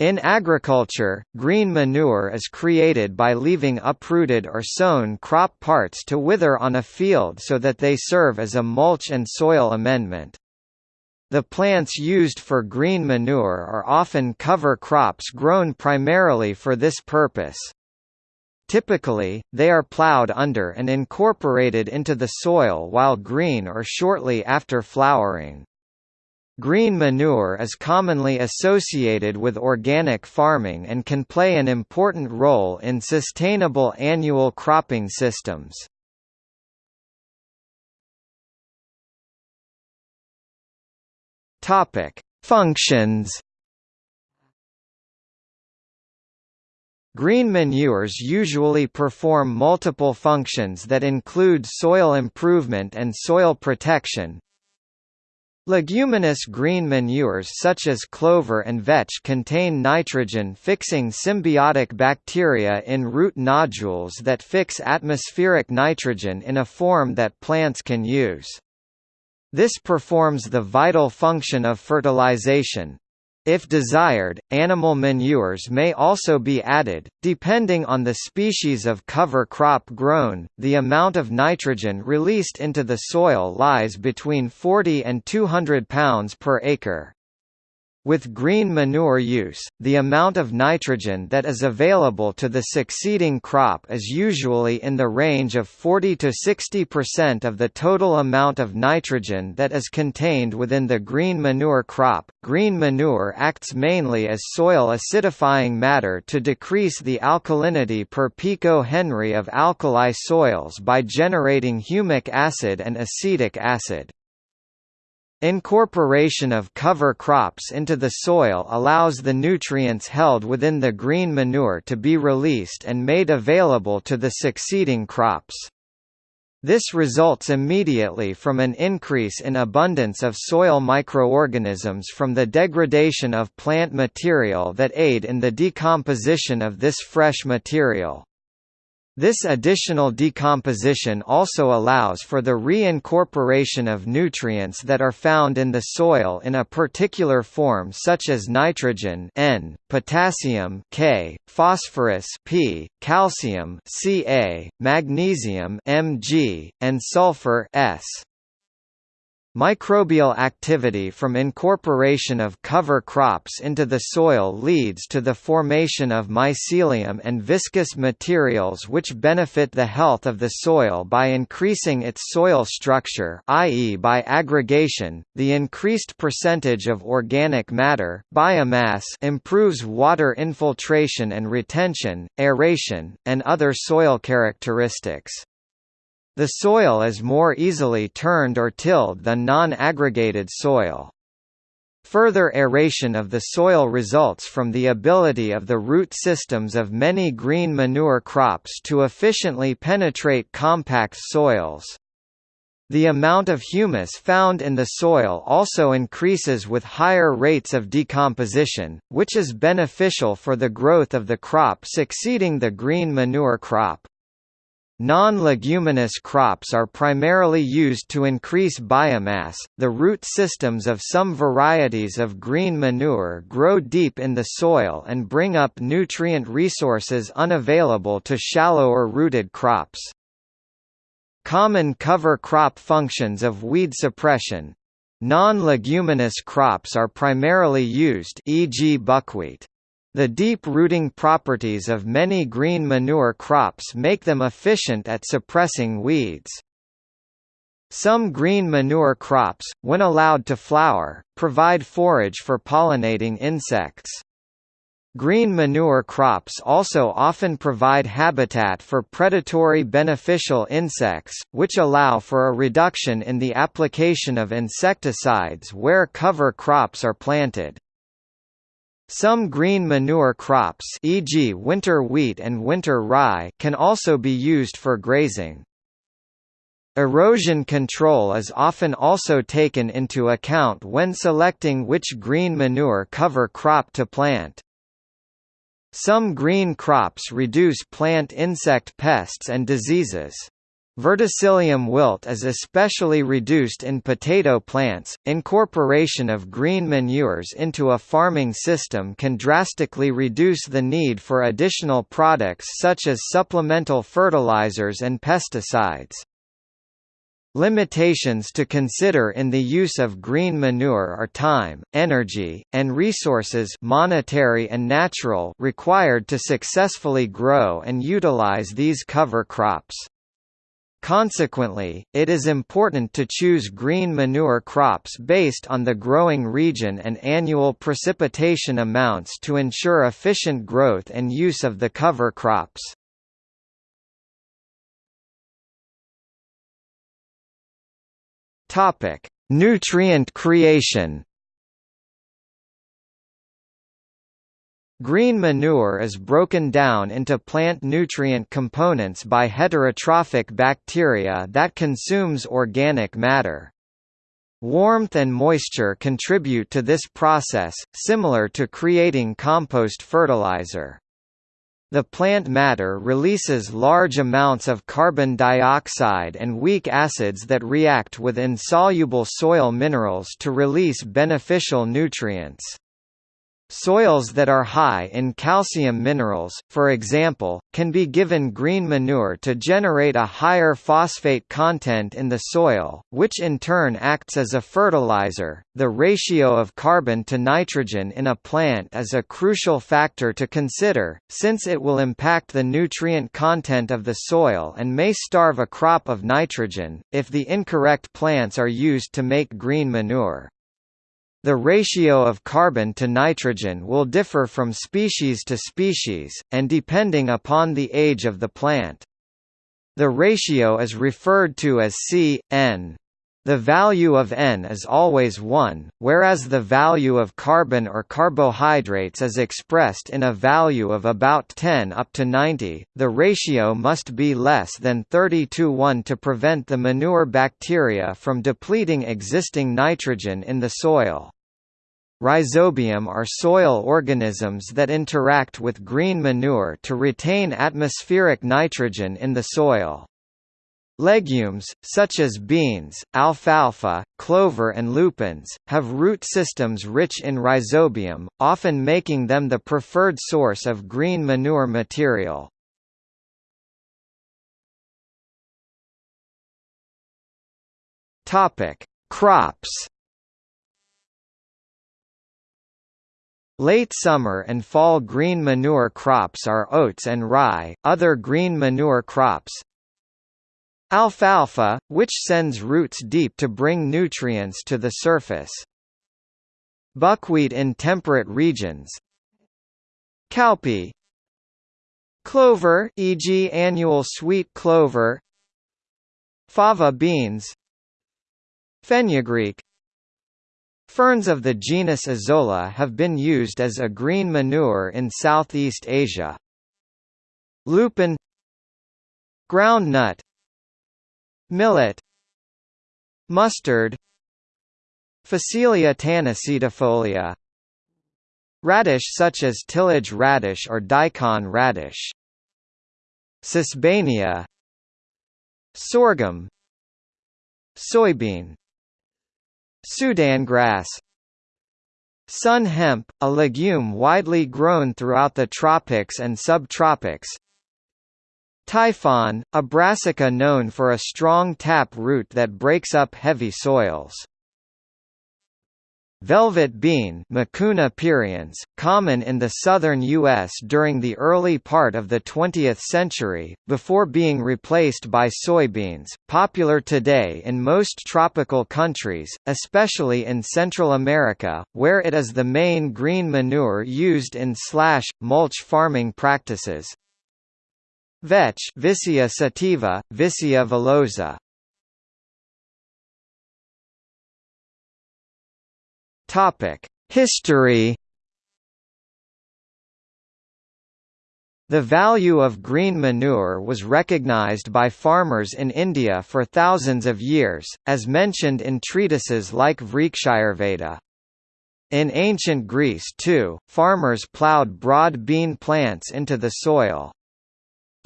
In agriculture, green manure is created by leaving uprooted or sown crop parts to wither on a field so that they serve as a mulch and soil amendment. The plants used for green manure are often cover crops grown primarily for this purpose. Typically, they are plowed under and incorporated into the soil while green or shortly after flowering. Green manure is commonly associated with organic farming and can play an important role in sustainable annual cropping systems. Topic: Functions. Green manures usually perform multiple functions that include soil improvement and soil protection, Leguminous green manures such as clover and vetch contain nitrogen-fixing symbiotic bacteria in root nodules that fix atmospheric nitrogen in a form that plants can use. This performs the vital function of fertilization, if desired, animal manures may also be added, depending on the species of cover crop grown. The amount of nitrogen released into the soil lies between 40 and 200 pounds per acre. With green manure use, the amount of nitrogen that is available to the succeeding crop is usually in the range of 40 to 60% of the total amount of nitrogen that is contained within the green manure crop. Green manure acts mainly as soil acidifying matter to decrease the alkalinity per pico-henry of alkali soils by generating humic acid and acetic acid. Incorporation of cover crops into the soil allows the nutrients held within the green manure to be released and made available to the succeeding crops. This results immediately from an increase in abundance of soil microorganisms from the degradation of plant material that aid in the decomposition of this fresh material. This additional decomposition also allows for the reincorporation of nutrients that are found in the soil in a particular form such as nitrogen N, potassium K, phosphorus P, calcium Ca, magnesium Mg, and sulfur S. Microbial activity from incorporation of cover crops into the soil leads to the formation of mycelium and viscous materials which benefit the health of the soil by increasing its soil structure i.e. by aggregation. The increased percentage of organic matter biomass improves water infiltration and retention, aeration, and other soil characteristics. The soil is more easily turned or tilled than non-aggregated soil. Further aeration of the soil results from the ability of the root systems of many green manure crops to efficiently penetrate compact soils. The amount of humus found in the soil also increases with higher rates of decomposition, which is beneficial for the growth of the crop succeeding the green manure crop. Non-leguminous crops are primarily used to increase biomass. The root systems of some varieties of green manure grow deep in the soil and bring up nutrient resources unavailable to shallower rooted crops. Common cover crop functions of weed suppression. Non-leguminous crops are primarily used e.g. buckwheat. The deep rooting properties of many green manure crops make them efficient at suppressing weeds. Some green manure crops, when allowed to flower, provide forage for pollinating insects. Green manure crops also often provide habitat for predatory beneficial insects, which allow for a reduction in the application of insecticides where cover crops are planted. Some green manure crops e.g. winter wheat and winter rye can also be used for grazing. Erosion control is often also taken into account when selecting which green manure cover crop to plant. Some green crops reduce plant insect pests and diseases. Verticillium wilt is especially reduced in potato plants. Incorporation of green manures into a farming system can drastically reduce the need for additional products such as supplemental fertilizers and pesticides. Limitations to consider in the use of green manure are time, energy, and resources monetary and natural required to successfully grow and utilize these cover crops. Consequently, it is important to choose green manure crops based on the growing region and annual precipitation amounts to ensure efficient growth and use of the cover crops. Nutrient creation Green manure is broken down into plant nutrient components by heterotrophic bacteria that consumes organic matter. Warmth and moisture contribute to this process, similar to creating compost fertilizer. The plant matter releases large amounts of carbon dioxide and weak acids that react with insoluble soil minerals to release beneficial nutrients. Soils that are high in calcium minerals, for example, can be given green manure to generate a higher phosphate content in the soil, which in turn acts as a fertilizer. The ratio of carbon to nitrogen in a plant is a crucial factor to consider, since it will impact the nutrient content of the soil and may starve a crop of nitrogen, if the incorrect plants are used to make green manure. The ratio of carbon to nitrogen will differ from species to species, and depending upon the age of the plant. The ratio is referred to as C, N. The value of N is always 1, whereas the value of carbon or carbohydrates is expressed in a value of about 10 up to 90. The ratio must be less than 30 to 1 to prevent the manure bacteria from depleting existing nitrogen in the soil. Rhizobium are soil organisms that interact with green manure to retain atmospheric nitrogen in the soil. Legumes, such as beans, alfalfa, clover and lupins, have root systems rich in rhizobium, often making them the preferred source of green manure material. Crops Late summer and fall green manure crops are oats and rye, other green manure crops. Alfalfa, which sends roots deep to bring nutrients to the surface. Buckwheat in temperate regions. Cowpea. Clover e.g. annual sweet clover. Fava beans. Fenugreek Ferns of the genus Azolla have been used as a green manure in Southeast Asia. Lupin Groundnut Millet Mustard Phacelia tanacetifolia Radish such as tillage radish or daikon radish. Sesbania Sorghum Soybean Sudan grass. Sun hemp, a legume widely grown throughout the tropics and subtropics. Tyfon, a brassica known for a strong tap root that breaks up heavy soils Velvet bean Mucuna pruriens, common in the southern U.S. during the early part of the 20th century, before being replaced by soybeans, popular today in most tropical countries, especially in Central America, where it is the main green manure used in slash, mulch farming practices. Vetch Vicia sativa, Vicia villosa, History. The value of green manure was recognized by farmers in India for thousands of years, as mentioned in treatises like Vrikshayurveda. In ancient Greece too, farmers ploughed broad bean plants into the soil.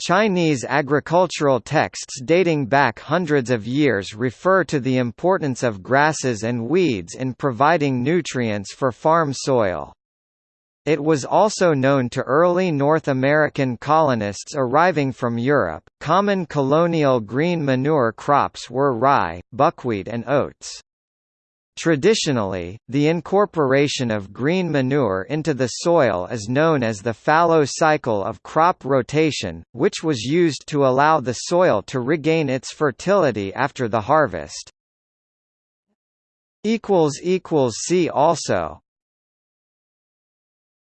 Chinese agricultural texts dating back hundreds of years refer to the importance of grasses and weeds in providing nutrients for farm soil. It was also known to early North American colonists arriving from Europe. Common colonial green manure crops were rye, buckwheat, and oats. Traditionally, the incorporation of green manure into the soil is known as the fallow cycle of crop rotation, which was used to allow the soil to regain its fertility after the harvest. See also